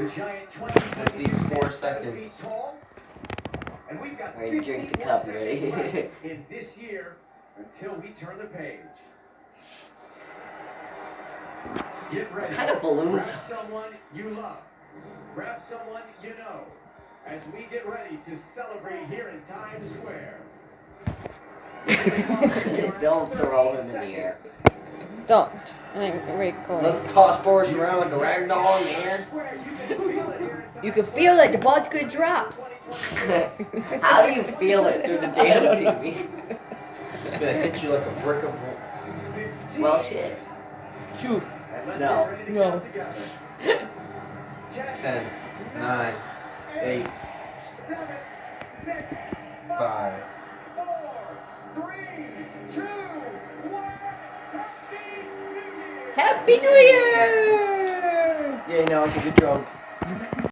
The giant 2022 54 stands seconds. tall, And we've got Alright, drink the 50 cup, seconds ready? in this year until we turn the page. Get ready. What kind of balloons? Grab someone you love. Grab someone you know. As we get ready to celebrate here in Times Square. Don't throw him in the air. Don't. I cool. Let's toss Forrest around like a rag doll in the air. You can feel it. The ball's gonna drop. How do you feel it through the damn I don't know. TV? It's gonna hit you like a brick of wood. Well, shit. Shoot. No. No. Ten, nine, eight, seven, six, five. Happy New Year! Yeah, now I can get drunk.